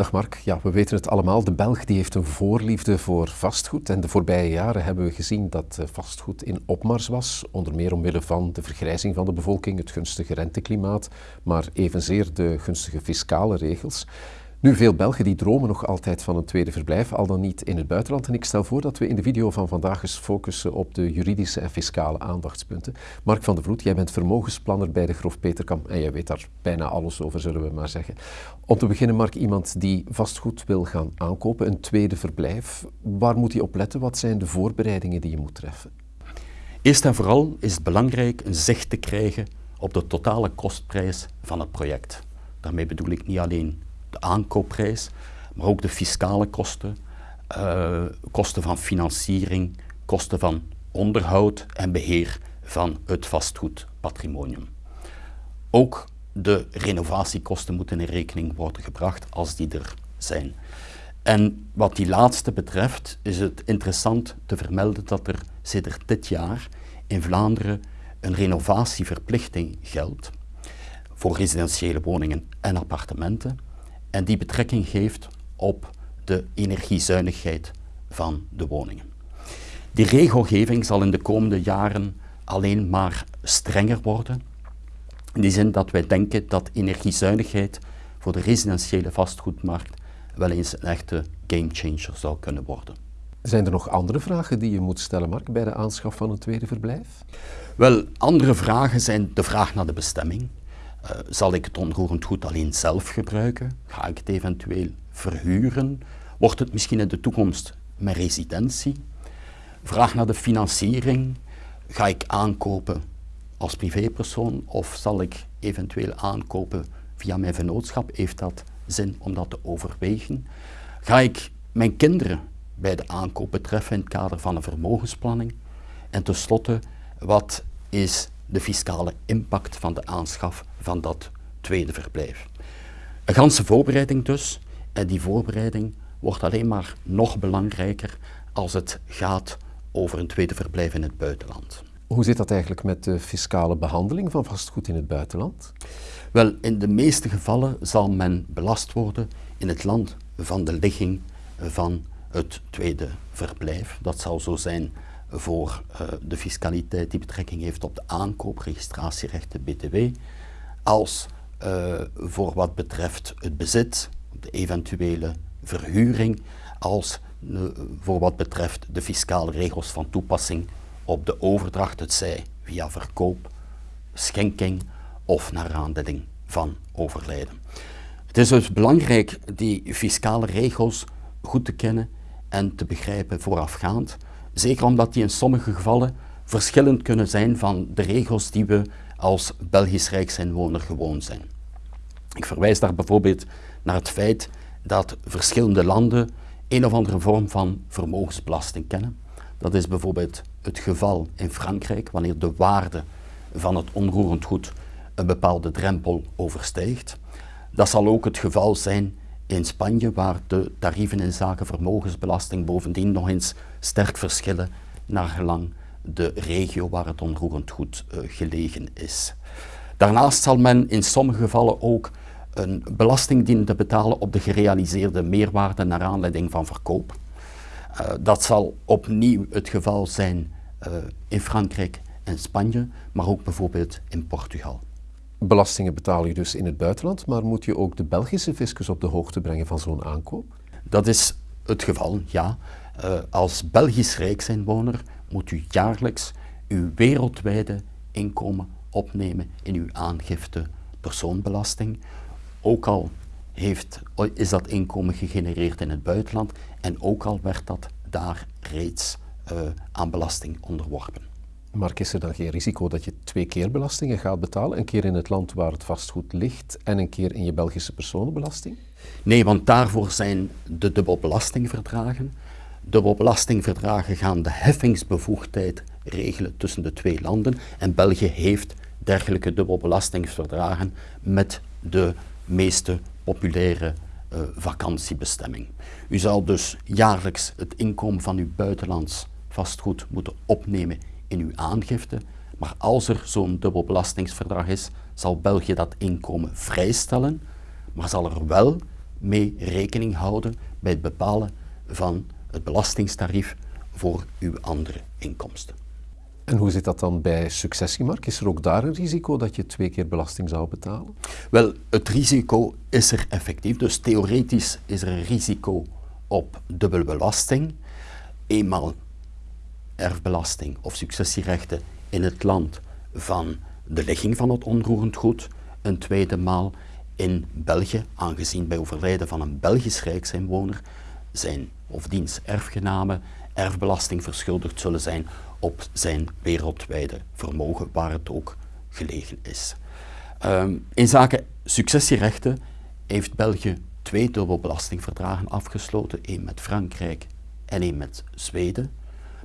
Dag Mark, ja, we weten het allemaal. De Belg die heeft een voorliefde voor vastgoed. En de voorbije jaren hebben we gezien dat eh, vastgoed in opmars was. Onder meer omwille van de vergrijzing van de bevolking, het gunstige renteklimaat, maar evenzeer de gunstige fiscale regels. Nu, veel Belgen die dromen nog altijd van een tweede verblijf, al dan niet in het buitenland. En ik stel voor dat we in de video van vandaag eens focussen op de juridische en fiscale aandachtspunten. Mark van der Vloed, jij bent vermogensplanner bij de Grof Peterkam en jij weet daar bijna alles over, zullen we maar zeggen. Om te beginnen, Mark, iemand die vastgoed wil gaan aankopen, een tweede verblijf, waar moet hij op letten? Wat zijn de voorbereidingen die je moet treffen? Eerst en vooral is het belangrijk een zicht te krijgen op de totale kostprijs van het project. Daarmee bedoel ik niet alleen de aankoopprijs, maar ook de fiscale kosten, uh, kosten van financiering, kosten van onderhoud en beheer van het vastgoedpatrimonium. Ook de renovatiekosten moeten in rekening worden gebracht als die er zijn. En wat die laatste betreft is het interessant te vermelden dat er sinds dit jaar in Vlaanderen een renovatieverplichting geldt voor residentiële woningen en appartementen en die betrekking geeft op de energiezuinigheid van de woningen. Die regelgeving zal in de komende jaren alleen maar strenger worden. In die zin dat wij denken dat energiezuinigheid voor de residentiële vastgoedmarkt wel eens een echte gamechanger zou kunnen worden. Zijn er nog andere vragen die je moet stellen, Mark, bij de aanschaf van een tweede verblijf? Wel, andere vragen zijn de vraag naar de bestemming. Uh, zal ik het onroerend goed alleen zelf gebruiken? Ga ik het eventueel verhuren? Wordt het misschien in de toekomst mijn residentie? Vraag naar de financiering. Ga ik aankopen als privépersoon of zal ik eventueel aankopen via mijn vennootschap? Heeft dat zin om dat te overwegen? Ga ik mijn kinderen bij de aankoop betreffen in het kader van een vermogensplanning? En tenslotte, wat is de fiscale impact van de aanschaf van dat tweede verblijf. Een ganse voorbereiding dus, en die voorbereiding wordt alleen maar nog belangrijker als het gaat over een tweede verblijf in het buitenland. Hoe zit dat eigenlijk met de fiscale behandeling van vastgoed in het buitenland? Wel, in de meeste gevallen zal men belast worden in het land van de ligging van het tweede verblijf. Dat zal zo zijn voor uh, de fiscaliteit die betrekking heeft op de aankoop, registratierechten, btw, als uh, voor wat betreft het bezit, de eventuele verhuring, als uh, voor wat betreft de fiscale regels van toepassing op de overdracht, het zij via verkoop, schenking of naar aanleiding van overlijden. Het is dus belangrijk die fiscale regels goed te kennen en te begrijpen voorafgaand, Zeker omdat die in sommige gevallen verschillend kunnen zijn van de regels die we als Belgisch Rijksinwoner gewoon zijn. Ik verwijs daar bijvoorbeeld naar het feit dat verschillende landen een of andere vorm van vermogensbelasting kennen. Dat is bijvoorbeeld het geval in Frankrijk wanneer de waarde van het onroerend goed een bepaalde drempel overstijgt. Dat zal ook het geval zijn in Spanje, waar de tarieven in zaken vermogensbelasting bovendien nog eens sterk verschillen naar gelang de regio waar het onroerend goed uh, gelegen is. Daarnaast zal men in sommige gevallen ook een belasting dienen te betalen op de gerealiseerde meerwaarde naar aanleiding van verkoop. Uh, dat zal opnieuw het geval zijn uh, in Frankrijk en Spanje, maar ook bijvoorbeeld in Portugal. Belastingen betaal je dus in het buitenland, maar moet je ook de Belgische fiscus op de hoogte brengen van zo'n aankoop? Dat is het geval, ja. Uh, als Belgisch rijksinwoner moet u jaarlijks uw wereldwijde inkomen opnemen in uw aangifte persoonbelasting. Ook al heeft, is dat inkomen gegenereerd in het buitenland en ook al werd dat daar reeds uh, aan belasting onderworpen. Maar is er dan geen risico dat je twee keer belastingen gaat betalen? Een keer in het land waar het vastgoed ligt en een keer in je Belgische personenbelasting? Nee, want daarvoor zijn de dubbelbelastingverdragen. Dubbelbelastingverdragen gaan de heffingsbevoegdheid regelen tussen de twee landen. En België heeft dergelijke dubbelbelastingsverdragen met de meeste populaire uh, vakantiebestemming. U zal dus jaarlijks het inkomen van uw buitenlands vastgoed moeten opnemen in uw aangifte, maar als er zo'n dubbelbelastingsverdrag is, zal België dat inkomen vrijstellen, maar zal er wel mee rekening houden bij het bepalen van het belastingstarief voor uw andere inkomsten. En hoe zit dat dan bij successiemark? Is er ook daar een risico dat je twee keer belasting zou betalen? Wel, het risico is er effectief. Dus theoretisch is er een risico op dubbelbelasting. Eenmaal erfbelasting of successierechten in het land van de ligging van het onroerend goed. Een tweede maal in België, aangezien bij overlijden van een Belgisch rijksinwoner zijn of diens erfgenamen erfbelasting verschuldigd zullen zijn op zijn wereldwijde vermogen, waar het ook gelegen is. Ehm, in zaken successierechten heeft België twee dubbelbelastingverdragen afgesloten, één met Frankrijk en één met Zweden.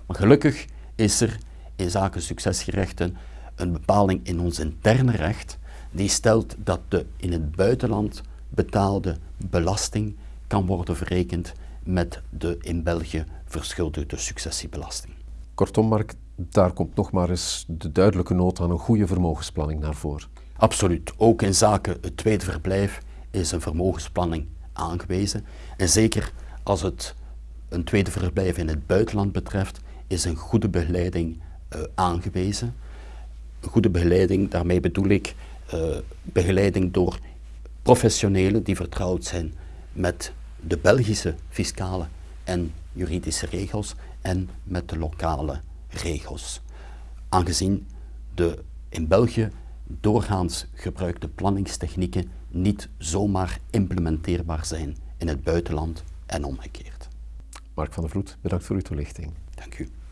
Maar gelukkig is er in zaken successierechten een bepaling in ons interne recht die stelt dat de in het buitenland betaalde belasting kan worden verrekend met de in België verschuldigde successiebelasting. Kortom, Mark, daar komt nog maar eens de duidelijke nood aan een goede vermogensplanning naar voren. Absoluut. Ook in zaken het tweede verblijf is een vermogensplanning aangewezen. En zeker als het een tweede verblijf in het buitenland betreft, is een goede begeleiding uh, aangewezen. Goede begeleiding, daarmee bedoel ik uh, begeleiding door professionelen die vertrouwd zijn met de Belgische fiscale en juridische regels en met de lokale regels. Aangezien de in België doorgaans gebruikte planningstechnieken niet zomaar implementeerbaar zijn in het buitenland en omgekeerd. Mark van der Vloed, bedankt voor uw toelichting. Dank u.